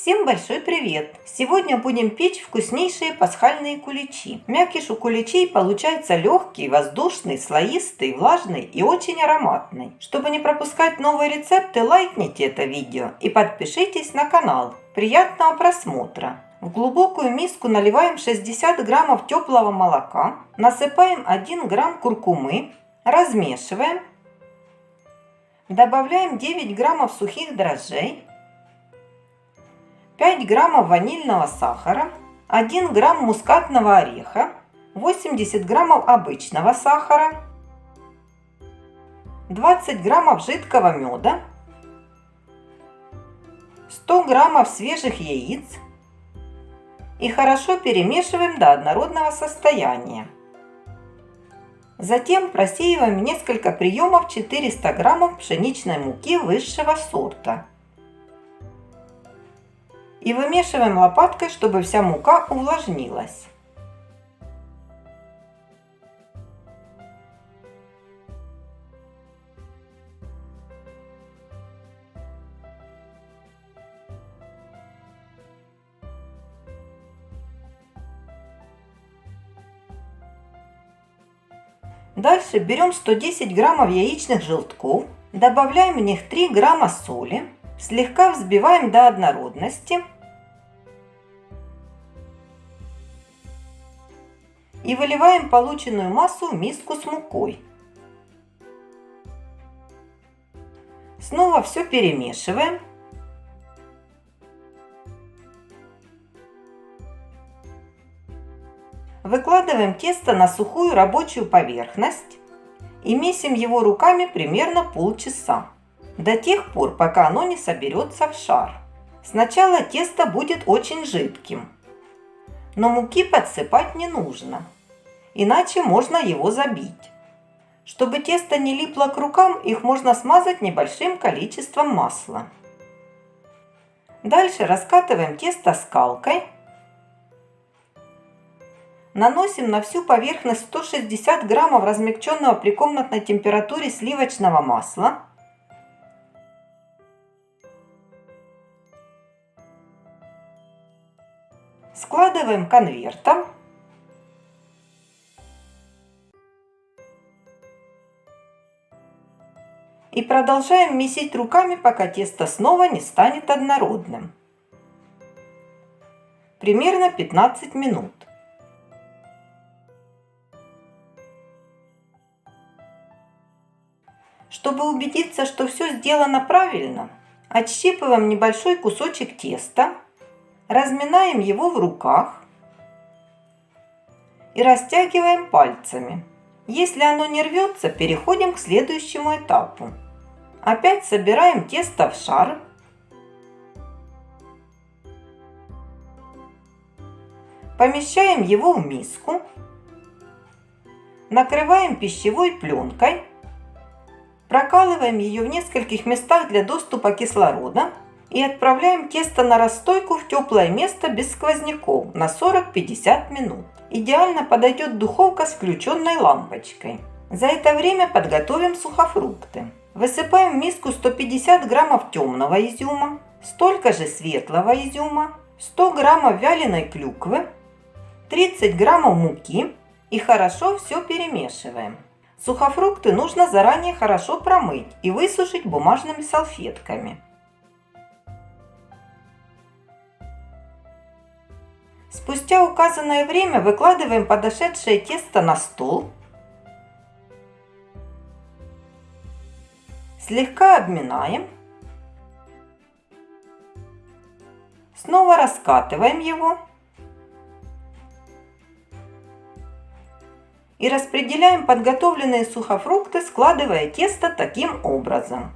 Всем большой привет! Сегодня будем печь вкуснейшие пасхальные куличи. Мякиш у куличей получается легкий, воздушный, слоистый, влажный и очень ароматный. Чтобы не пропускать новые рецепты, лайкните это видео и подпишитесь на канал. Приятного просмотра! В глубокую миску наливаем 60 граммов теплого молока, насыпаем 1 грамм куркумы, размешиваем, добавляем 9 граммов сухих дрожжей, 5 граммов ванильного сахара, 1 грамм мускатного ореха, 80 граммов обычного сахара, 20 граммов жидкого меда, 100 граммов свежих яиц и хорошо перемешиваем до однородного состояния. Затем просеиваем несколько приемов 400 граммов пшеничной муки высшего сорта и вымешиваем лопаткой, чтобы вся мука увлажнилась. Дальше берем 110 граммов яичных желтков, добавляем в них 3 грамма соли, слегка взбиваем до однородности и выливаем полученную массу в миску с мукой. Снова все перемешиваем. Выкладываем тесто на сухую рабочую поверхность и месим его руками примерно полчаса, до тех пор, пока оно не соберется в шар. Сначала тесто будет очень жидким, но муки подсыпать не нужно иначе можно его забить. Чтобы тесто не липло к рукам, их можно смазать небольшим количеством масла. Дальше раскатываем тесто скалкой. Наносим на всю поверхность 160 граммов размягченного при комнатной температуре сливочного масла. Складываем конвертом и продолжаем месить руками, пока тесто снова не станет однородным. Примерно 15 минут. Чтобы убедиться, что все сделано правильно, отщипываем небольшой кусочек теста, разминаем его в руках и растягиваем пальцами. Если оно не рвется, переходим к следующему этапу. Опять собираем тесто в шар. Помещаем его в миску. Накрываем пищевой пленкой. Прокалываем ее в нескольких местах для доступа кислорода. И отправляем тесто на расстойку в теплое место без сквозняков на 40-50 минут. Идеально подойдет духовка с включенной лампочкой. За это время подготовим сухофрукты. Высыпаем в миску 150 граммов темного изюма, столько же светлого изюма, 100 граммов вяленой клюквы, 30 граммов муки и хорошо все перемешиваем. Сухофрукты нужно заранее хорошо промыть и высушить бумажными салфетками. Спустя указанное время выкладываем подошедшее тесто на стол Слегка обминаем. Снова раскатываем его. И распределяем подготовленные сухофрукты, складывая тесто таким образом.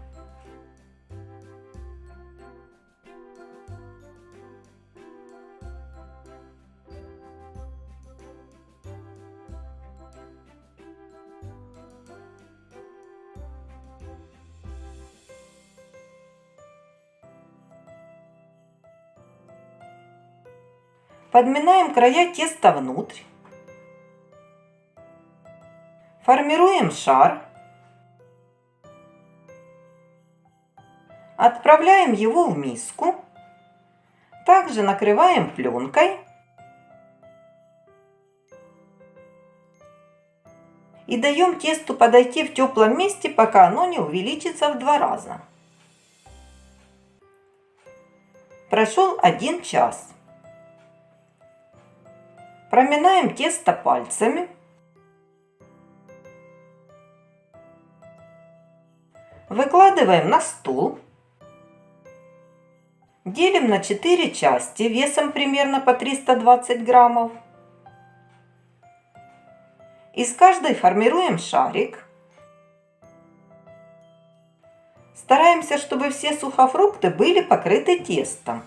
Подминаем края теста внутрь. Формируем шар. Отправляем его в миску. Также накрываем пленкой и даем тесту подойти в теплом месте, пока оно не увеличится в два раза. Прошел один час. Проминаем тесто пальцами. Выкладываем на стол. Делим на 4 части весом примерно по 320 граммов. Из каждой формируем шарик. Стараемся, чтобы все сухофрукты были покрыты тестом.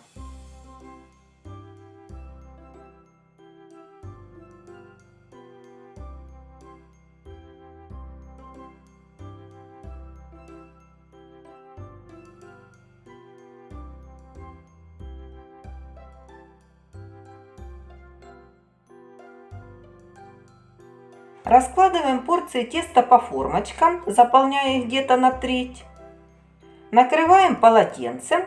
Раскладываем порции теста по формочкам, заполняя их где-то на треть. Накрываем полотенцем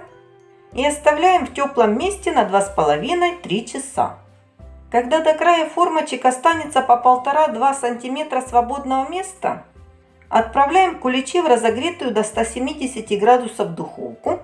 и оставляем в теплом месте на 2,5-3 часа. Когда до края формочек останется по 1,5-2 см свободного места, отправляем куличи в разогретую до 170 градусов духовку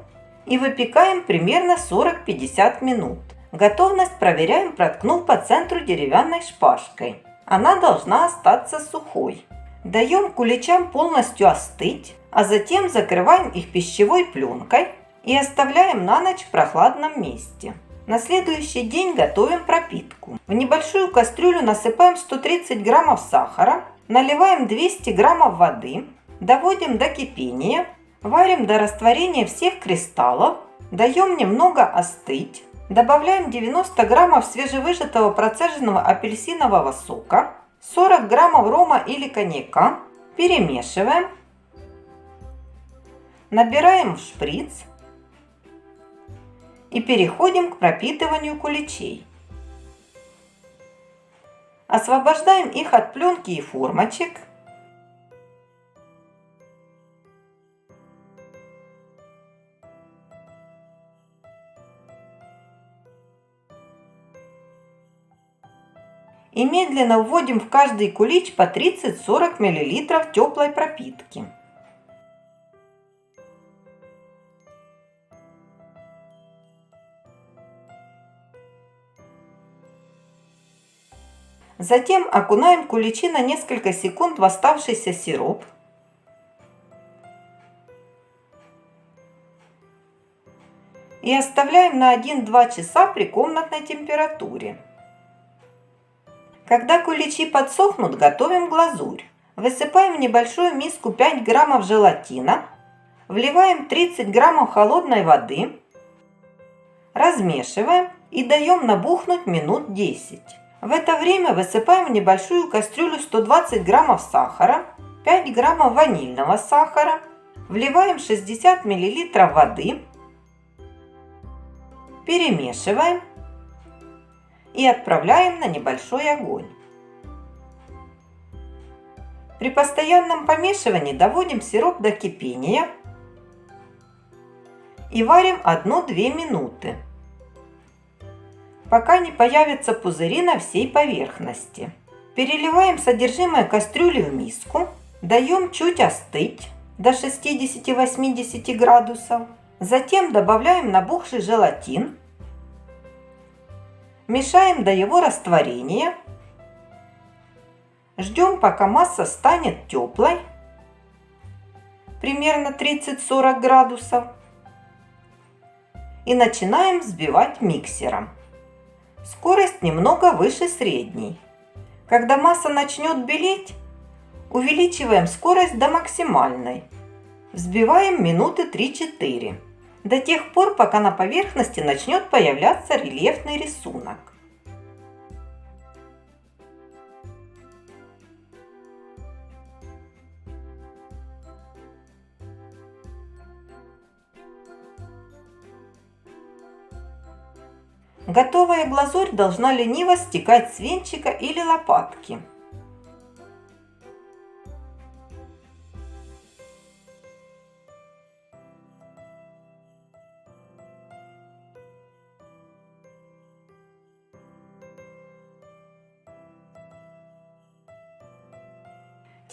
и выпекаем примерно 40-50 минут. Готовность проверяем, проткнув по центру деревянной шпажкой. Она должна остаться сухой. Даем куличам полностью остыть, а затем закрываем их пищевой пленкой и оставляем на ночь в прохладном месте. На следующий день готовим пропитку. В небольшую кастрюлю насыпаем 130 граммов сахара, наливаем 200 граммов воды, доводим до кипения, варим до растворения всех кристаллов, даем немного остыть, Добавляем 90 граммов свежевыжатого процеженного апельсинового сока, 40 граммов рома или коньяка, перемешиваем, набираем в шприц. И переходим к пропитыванию куличей. Освобождаем их от пленки и формочек – и медленно вводим в каждый кулич по 30-40 мл теплой пропитки. Затем окунаем куличи на несколько секунд в оставшийся сироп. И оставляем на 1-2 часа при комнатной температуре. Когда куличи подсохнут, готовим глазурь. Высыпаем в небольшую миску 5 граммов желатина, вливаем 30 граммов холодной воды, размешиваем и даем набухнуть минут 10. В это время высыпаем в небольшую кастрюлю 120 граммов сахара, 5 граммов ванильного сахара, вливаем 60 миллилитров воды, перемешиваем и отправляем на небольшой огонь. При постоянном помешивании доводим сироп до кипения и варим 1-2 минуты, пока не появятся пузыри на всей поверхности. Переливаем содержимое кастрюли в миску, даем чуть остыть до 60-80 градусов. Затем добавляем набухший желатин Мешаем до его растворения. Ждем, пока масса станет теплой, примерно 30-40 градусов. И начинаем взбивать миксером. Скорость немного выше средней. Когда масса начнет белеть, увеличиваем скорость до максимальной. Взбиваем минуты 3-4 до тех пор, пока на поверхности начнет появляться рельефный рисунок. Готовая глазурь должна лениво стекать с венчика или лопатки.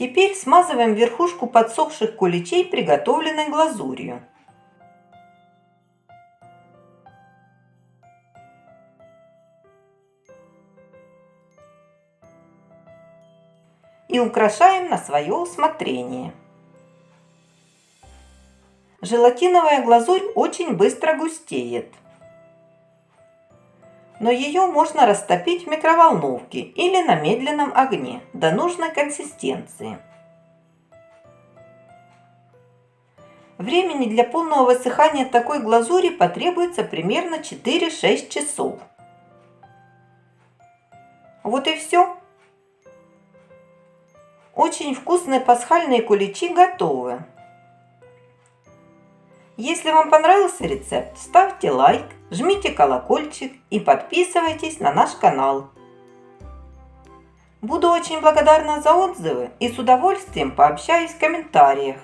Теперь смазываем верхушку подсохших куличей приготовленной глазурью. И украшаем на свое усмотрение. Желатиновая глазурь очень быстро густеет но ее можно растопить в микроволновке или на медленном огне до нужной консистенции. Времени для полного высыхания такой глазури потребуется примерно 4-6 часов. Вот и все. Очень вкусные пасхальные куличи готовы. Если вам понравился рецепт, ставьте лайк, жмите колокольчик и подписывайтесь на наш канал. Буду очень благодарна за отзывы и с удовольствием пообщаюсь в комментариях.